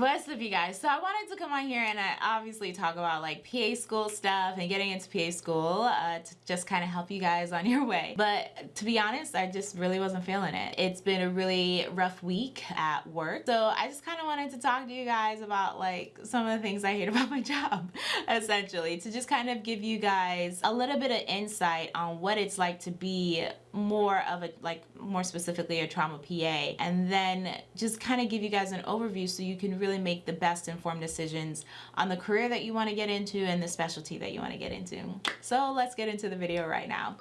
what's up you guys? So I wanted to come on here and I obviously talk about like PA school stuff and getting into PA school uh, to just kind of help you guys on your way. But to be honest, I just really wasn't feeling it. It's been a really rough week at work. So I just kind of wanted to talk to you guys about like some of the things I hate about my job, essentially, to just kind of give you guys a little bit of insight on what it's like to be more of a, like more specifically a trauma PA and then just kind of give you guys an overview so you can really make the best informed decisions on the career that you want to get into and the specialty that you want to get into. So let's get into the video right now.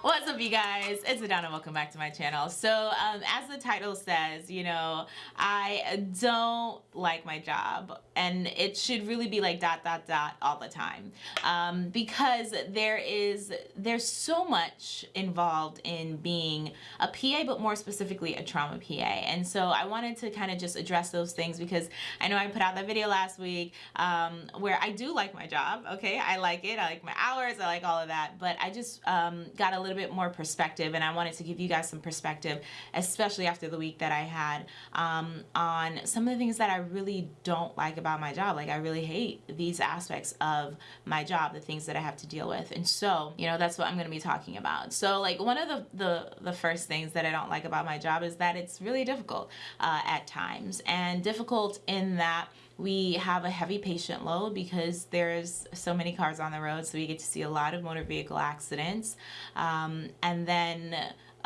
What's up you guys? It's Adana. Welcome back to my channel. So um, as the title says, you know, I don't like my job and it should really be like dot dot dot all the time um, because there is there's so much involved in being a PA but more specifically a trauma PA and so I wanted to kind of just address those things because I know I put out that video last week um, where I do like my job okay I like it I like my hours I like all of that but I just um, got a little bit more perspective and I wanted to give you guys some perspective, especially after the week that I had um, on some of the things that I really don't like about my job. Like I really hate these aspects of my job, the things that I have to deal with. And so, you know, that's what I'm going to be talking about. So like one of the, the, the first things that I don't like about my job is that it's really difficult uh, at times and difficult in that we have a heavy patient load because there's so many cars on the road, so we get to see a lot of motor vehicle accidents. Um, and then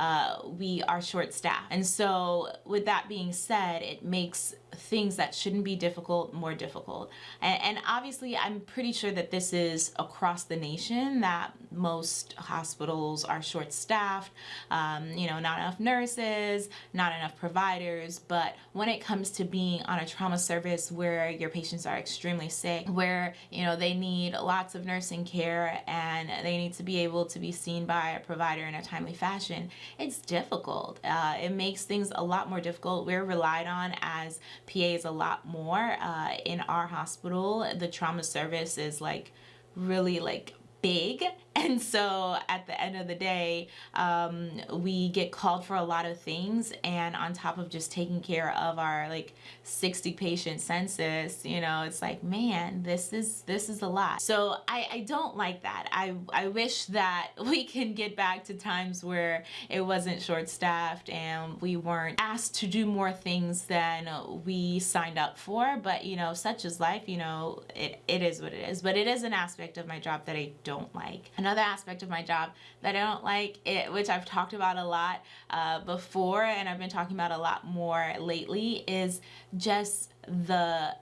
uh, we are short staffed. And so with that being said, it makes things that shouldn't be difficult more difficult. And, and, obviously I'm pretty sure that this is across the nation that most hospitals are short staffed, um, you know, not enough nurses, not enough providers. But when it comes to being on a trauma service where your patients are extremely sick, where, you know, they need lots of nursing care and they need to be able to be seen by a provider in a timely fashion, it's difficult. Uh, it makes things a lot more difficult. We're relied on as PAs a lot more uh, in our hospital. The trauma service is like really like big and so at the end of the day um, we get called for a lot of things. And on top of just taking care of our like 60 patient census you know it's like man this is this is a lot. So I, I don't like that. I, I wish that we can get back to times where it wasn't short-staffed and we weren't asked to do more things than we signed up for. But you know such is life you know it, it is what it is. But it is an aspect of my job that I don't like another aspect of my job that I don't like it which I've talked about a lot uh, before and I've been talking about a lot more lately is just the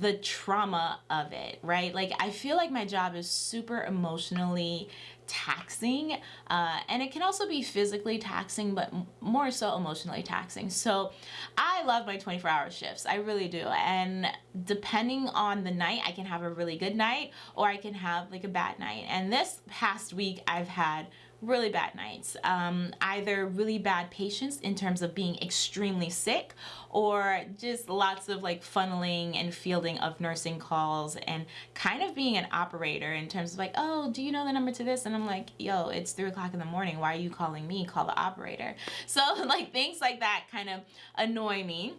the trauma of it right? Like I feel like my job is super emotionally taxing uh, and it can also be physically taxing but more so emotionally taxing so I love my 24 hour shifts I really do and depending on the night I can have a really good night or I can have like a bad night and this past week I've had really bad nights. Um, either really bad patients in terms of being extremely sick or just lots of like funneling and fielding of nursing calls and kind of being an operator in terms of like, oh, do you know the number to this? And I'm like, yo, it's three o'clock in the morning. Why are you calling me? Call the operator. So like things like that kind of annoy me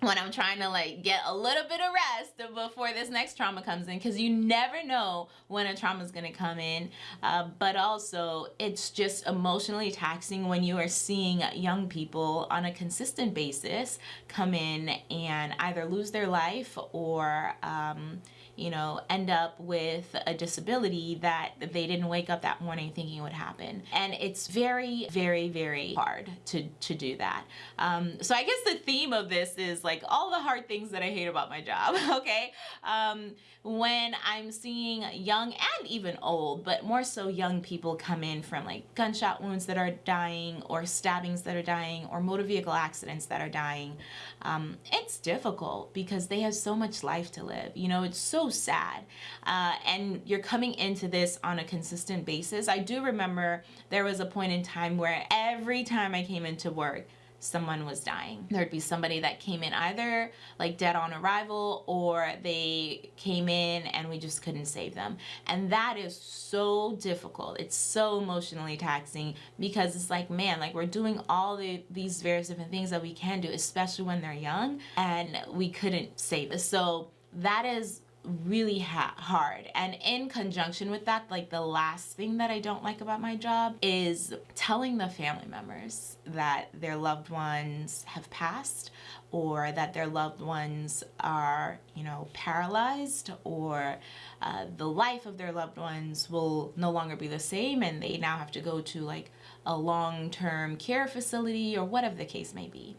when I'm trying to like get a little bit of rest before this next trauma comes in because you never know when a trauma is going to come in uh, but also it's just emotionally taxing when you are seeing young people on a consistent basis come in and either lose their life or um, you know, end up with a disability that they didn't wake up that morning thinking would happen. And it's very, very, very hard to, to do that. Um, so I guess the theme of this is like all the hard things that I hate about my job, okay? Um, when I'm seeing young and even old, but more so young people come in from like gunshot wounds that are dying or stabbings that are dying or motor vehicle accidents that are dying, um, it's difficult because they have so much life to live. You know, it's so sad. Uh, and you're coming into this on a consistent basis. I do remember there was a point in time where every time I came into work, someone was dying. There'd be somebody that came in either like dead on arrival or they came in and we just couldn't save them. And that is so difficult. It's so emotionally taxing because it's like, man, like we're doing all the, these various different things that we can do, especially when they're young and we couldn't save us. So that is really ha hard. And in conjunction with that like the last thing that I don't like about my job is telling the family members that their loved ones have passed or that their loved ones are you know paralyzed or uh, the life of their loved ones will no longer be the same and they now have to go to like a long-term care facility or whatever the case may be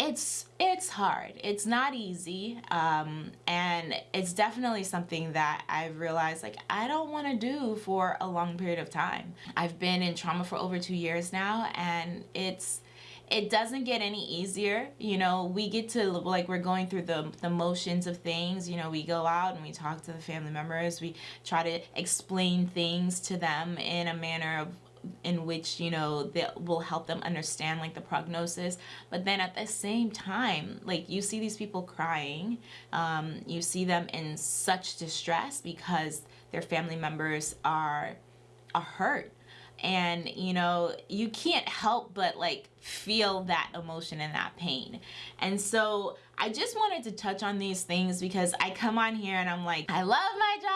it's it's hard. It's not easy um, and it's definitely something that I've realized like I don't want to do for a long period of time. I've been in trauma for over two years now and it's it doesn't get any easier. You know we get to like we're going through the the motions of things. You know we go out and we talk to the family members. We try to explain things to them in a manner of in which you know that will help them understand like the prognosis. But then at the same time like you see these people crying. Um, you see them in such distress because their family members are are hurt. And you know you can't help but like feel that emotion and that pain. And so I just wanted to touch on these things because I come on here and I'm like I love my job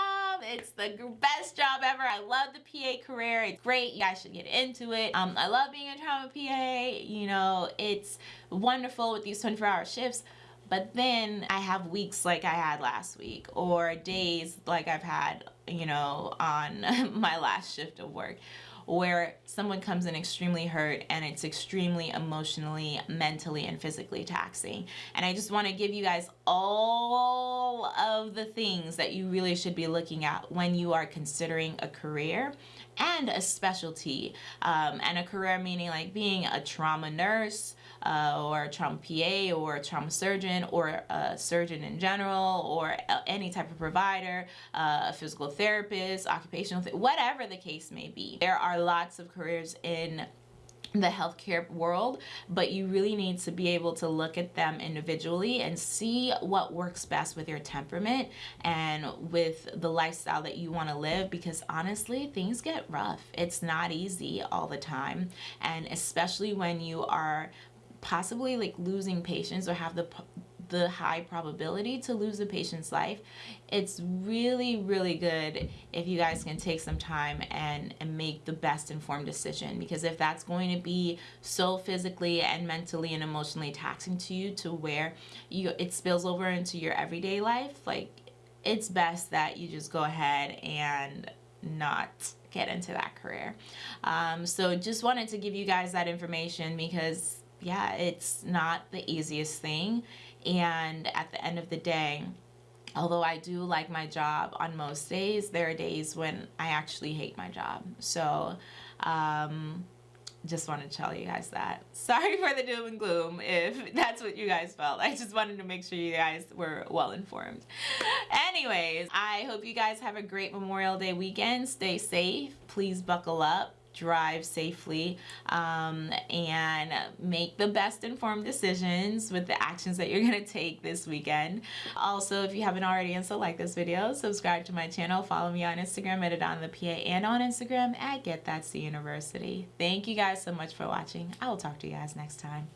it's the best job ever. I love the PA career. It's great. You guys should get into it. Um, I love being a trauma PA you know it's wonderful with these 24 hour shifts but then I have weeks like I had last week or days like I've had you know on my last shift of work where someone comes in extremely hurt and it's extremely emotionally, mentally, and physically taxing. And I just want to give you guys all of the things that you really should be looking at when you are considering a career and a specialty. Um, and a career meaning like being a trauma nurse, uh, or a trauma PA or a trauma surgeon or a surgeon in general or any type of provider, uh, a physical therapist, occupational, th whatever the case may be. There are lots of careers in the healthcare world, but you really need to be able to look at them individually and see what works best with your temperament and with the lifestyle that you want to live because honestly, things get rough. It's not easy all the time. And especially when you are possibly like losing patients or have the the high probability to lose a patient's life it's really really good if you guys can take some time and, and make the best informed decision. Because if that's going to be so physically and mentally and emotionally taxing to you to where you it spills over into your everyday life like it's best that you just go ahead and not get into that career. Um, so just wanted to give you guys that information because yeah, it's not the easiest thing. And at the end of the day, although I do like my job on most days, there are days when I actually hate my job. So, um, just want to tell you guys that. Sorry for the doom and gloom if that's what you guys felt. I just wanted to make sure you guys were well informed. Anyways, I hope you guys have a great Memorial Day weekend. Stay safe. Please buckle up drive safely um, and make the best informed decisions with the actions that you're going to take this weekend. Also, if you haven't already and so like this video, subscribe to my channel, follow me on Instagram at Adana the PA and on Instagram at Get That's the University. Thank you guys so much for watching. I will talk to you guys next time.